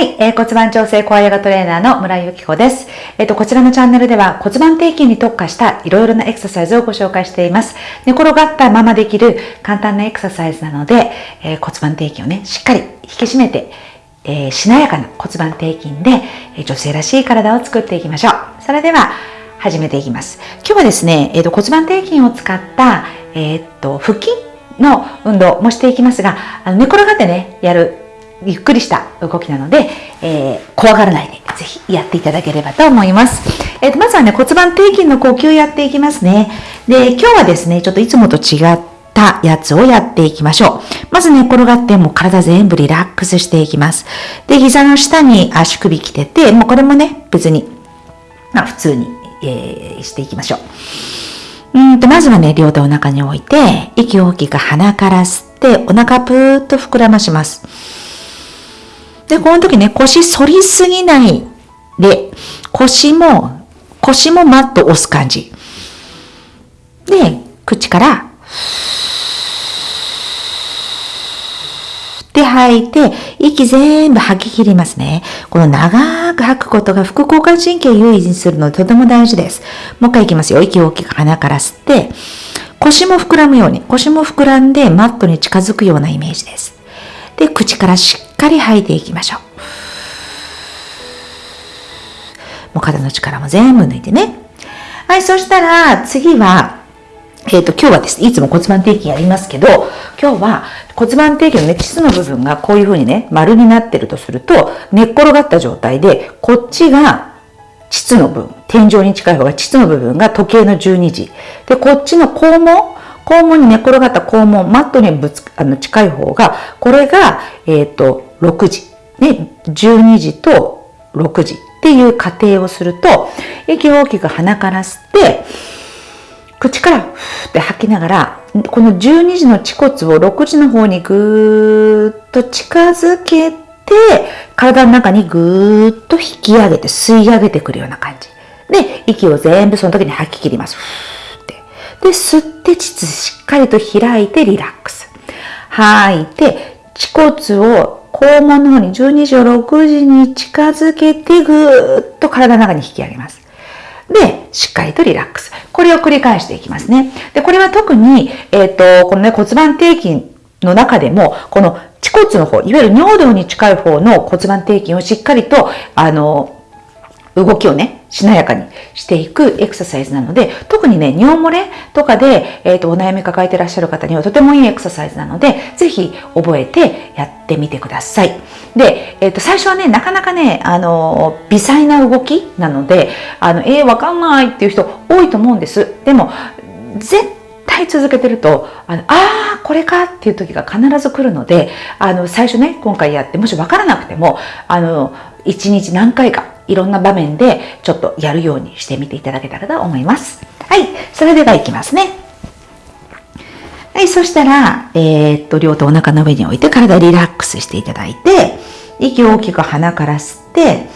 はい、えー骨盤調整コアヨガトレーナーの村井由紀子です。えっ、と、こちらのチャンネルでは骨盤底筋に特化したいろいろなエクササイズをご紹介しています。寝転がったままできる簡単なエクササイズなので、えー骨盤底筋をね、しっかり引き締めて、えーしなやかな骨盤底筋で、えー女性らしい体を作っていきましょう。それでは、始めていきます。今日はですね、えっ、と、骨盤底筋を使った、えっ、と、腹筋の運動もしていきますが、あの寝転がってね、やるゆっくりした動きなので、えー怖がらないでぜひやっていただければと思います。えーとまずはね、骨盤底筋の呼吸やっていきますね。で、今日はですね、ちょっといつもと違ったやつをやっていきましょう。まず寝転がって、もう体全部リラックスしていきます。で、膝の下に足首来てて、もうこれもね、別に、まあ普通に、えーしていきましょう。うんと、まずはね、両手お腹に置いて、息を大きく鼻から吸って、お腹ぷーっと膨らまします。で、この時ね、腰反りすぎないで、腰も、腰もマッと押す感じ。で、口から、って吐いて、息全部吐き切りますね。この長く吐くことが副交感神経優位にするのでとても大事です。もう一回いきますよ。息を大きく鼻から吸って、腰も膨らむように、腰も膨らんでマットに近づくようなイメージです。で、口からしっかり吐いていきましょう。もう肩の力も全部抜いてね。はい、そしたら次は、えっ、と、今日はですね、いつも骨盤底筋やりますけど、今日は骨盤底筋のね、膣の部分がこういう風にね、丸になってるとすると、寝っ転がった状態で、こっちが膣の部分、天井に近い方が膣の部分が時計の12時。で、こっちの肛門、肛門に寝っ転がった肛門、マットにぶつあの近い方が、これが、えっ、と、6時。ね、12時と6時っていう過程をすると、息を大きく鼻から吸って、口からふーって吐きながら、この12時の恥骨を6時の方にぐーっと近づけて、体の中にぐーっと引き上げて吸い上げてくるような感じ。で、息を全部その時に吐き切ります。ふーって。で、吸って膣しっかりと開いてリラックス。吐いて、恥骨を肛門の方に12時を6時に近づけてぐーっと体の中に引き上げます。で、しっかりとリラックス。これを繰り返していきますね。で、これは特に、えっ、と、このね、骨盤底筋の中でも、この恥骨の方、いわゆる尿道に近い方の骨盤底筋をしっかりと、あの、動きをね、しなやかにしていくエクササイズなので、特にね、尿漏れとかで、えっ、と、お悩み抱えてらっしゃる方にはとてもいいエクササイズなので、ぜひ覚えてやってみてください。で、えっ、と、最初はね、なかなかね、あの、微細な動きなので、あの、えー、わかんないっていう人多いと思うんです。でも、絶対続けてると、あの、あー、これかっていう時が必ず来るので、あの、最初ね、今回やって、もしわからなくても、あの、一日何回か、いろんな場面でちょっとやるようにしてみていただけたらと思います。はい。それではいきますね。はい。そしたら、えーっと、両手お腹の上に置いて体リラックスしていただいて、息を大きく鼻から吸って、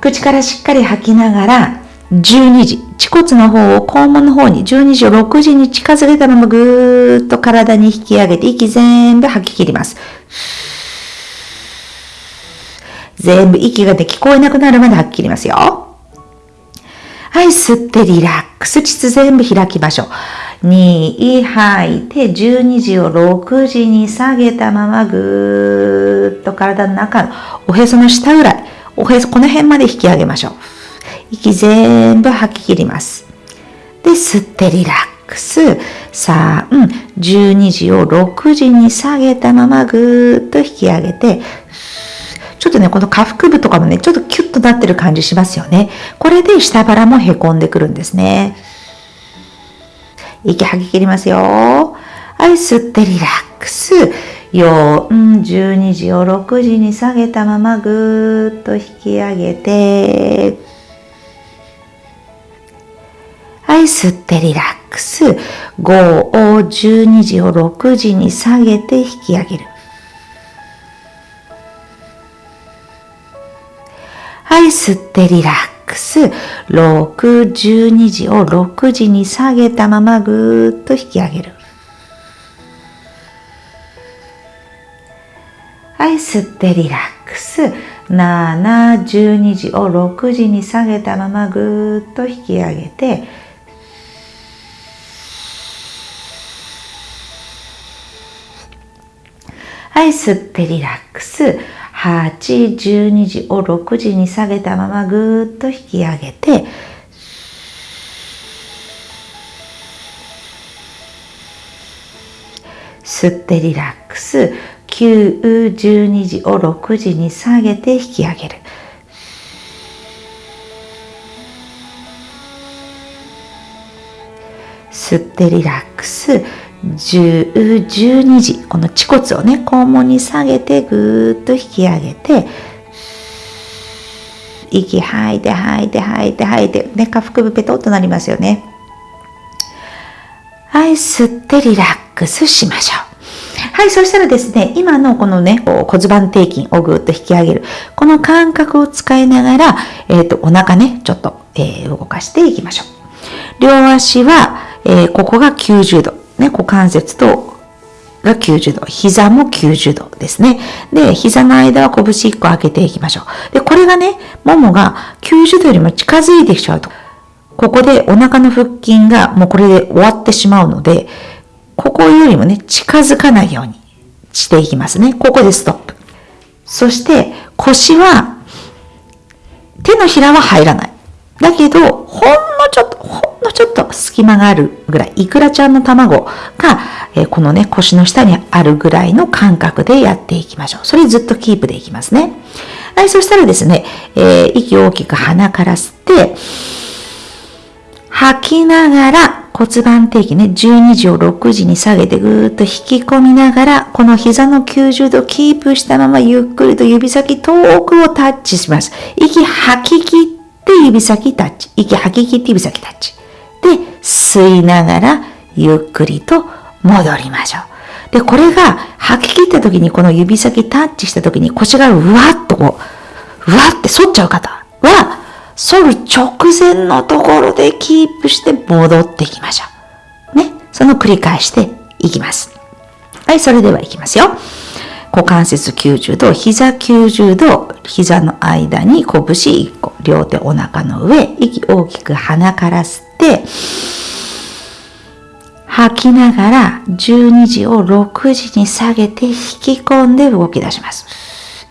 口からしっかり吐きながら、12時、恥骨の方を肛門の方に12時を6時に近づけたままぐーっと体に引き上げて息全部吐き切ります。全部息がで聞こえなくなるまで吐き切りますよ。はい、吸ってリラックス。膣全部開きましょう。2、吐いて、12時を6時に下げたままぐーっと体の中のおへその下ぐらい、おへそ、この辺まで引き上げましょう。息全部吐き切ります。で、吸ってリラックス。3、12時を6時に下げたままぐーっと引き上げて、ちょっとね、この下腹部とかもね、ちょっとキュッとなってる感じしますよね。これで下腹もへこんでくるんですね。息吐き切りますよ。はい、吸ってリラックス。4、12時を6時に下げたままぐーっと引き上げて、はい、吸ってリラックス。5を12時を6時に下げて引き上げる。い、吸ってリラックス。6、12時を6時に下げたままぐーっと引き上げる。はい、吸ってリラックス。ス7、12時を6時に下げたままぐーっと引き上げてはい、吸ってリラックス。8、12時を6時に下げたままぐーっと引き上げて、吸ってリラックス。9、12時を6時に下げて引き上げる。吸ってリラックス。10、12時、この恥骨をね、肛門に下げてぐーっと引き上げて、息吐いて吐いて吐いて吐いて、ね、下腹部ペトッとなりますよね。はい、吸ってリラックスしましょう。はい、そしたらですね、今のこのね、こう骨盤底筋をぐーっと引き上げる。この感覚を使いながら、えっ、ー、と、お腹ね、ちょっと、えー、動かしていきましょう。両足は、えー、ここが90度。ね、股関節とが90度、膝も90度ですね。で、膝の間は拳1個開けていきましょう。で、これがね、ももが90度よりも近づいてきちゃうと、ここでお腹の腹筋がもうこれで終わってしまうので、ここよりもね、近づかないようにしていきますね。ここでストップ。そして腰は、手のひらは入らない。だけど、ほんちょっと、隙間があるぐらい、イクラちゃんの卵が、え、このね、腰の下にあるぐらいの感覚でやっていきましょう。それずっとキープでいきますね。はい、そしたらですね、えー、息を大きく鼻から吸って、吐きながら骨盤底筋ね、12時を6時に下げてぐーっと引き込みながら、この膝の90度キープしたままゆっくりと指先遠くをタッチします。息吐き切って指先タッチ。息吐き切って指先タッチ。で、吸いながらゆっくりと戻りましょう。で、これが吐き切った時にこの指先タッチした時に腰がうわっとこう、うわって反っちゃう方は、反る直前のところでキープして戻っていきましょう。ね。その繰り返していきます。はい、それではいきますよ。股関節90度、膝90度、膝の間に拳1個、両手お腹の上、息大きく鼻から吸って、吐きながら12時を6時に下げて引き込んで動き出します。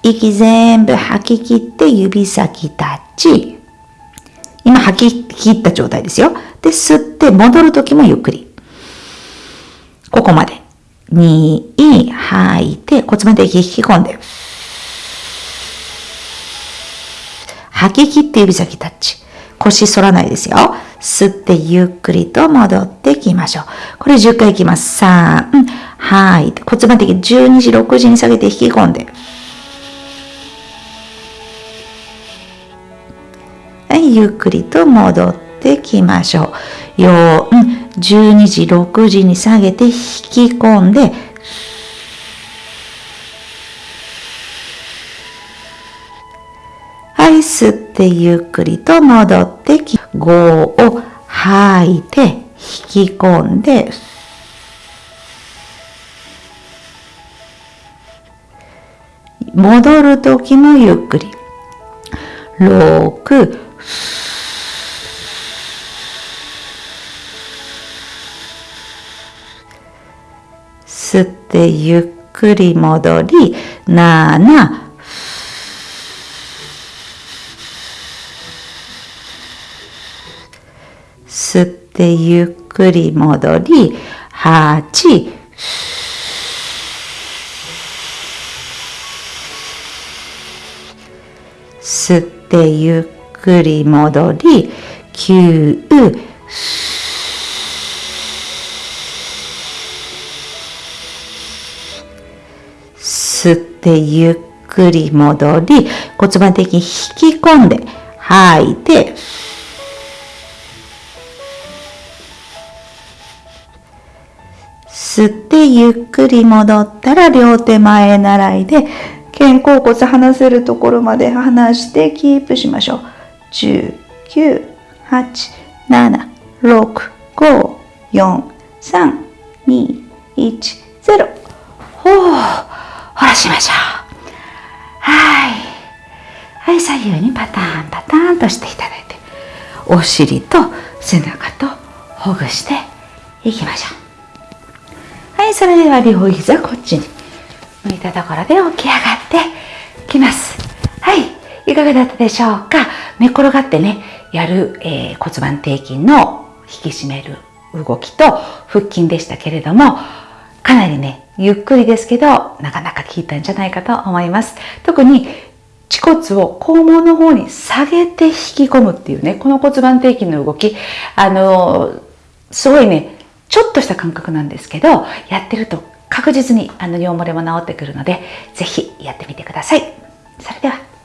息全部吐き切って指先タッチ。今吐き切った状態ですよ。で、吸って戻るときもゆっくり。ここまで。2、吐いて骨盤的引き込んで。吐き切って指先タッチ。腰反らないですよ。吸ってゆっくりと戻ってきましょう。これ10回いきます。3、吐い骨盤的12時、6時に下げて引き込んで。はいゆっくりと戻ってきましょう。4、12時、6時に下げて引き込んで、はい、吸ってゆっくりと戻ってき、5を吐いて引き込んで、戻るときもゆっくり。6、吸ってゆっくり戻り、7、吸ってゆっくり戻り、8、吸ってゆっくり戻り、9、吸ってゆっくり戻り、骨盤的に引き込んで、吐いて、吸ってゆっくり戻ったら両手前習いで肩甲骨離せるところまで離してキープしましょう。10、9、8、7、6、5、4、3、2、1、0。ほう。下ろしましょう。はい。はい左右にパターンパターンとしていただいてお尻と背中とほぐしていきましょうはいそれでは両膝こっちに。向いたところで起き上がってきます。はいいかがだったでしょうか。寝転がってねやる、えー、骨盤底筋の引き締める動きと腹筋でしたけれどもかなりねゆっくりですけどなかなか効いたんじゃないかと思います。特に恥骨を肛門の方に下げて引き込むっていうねこの骨盤底筋の動きあのすごいねちょっとした感覚なんですけどやってると確実にあの尿漏れも治ってくるのでぜひやってみてください。それでは。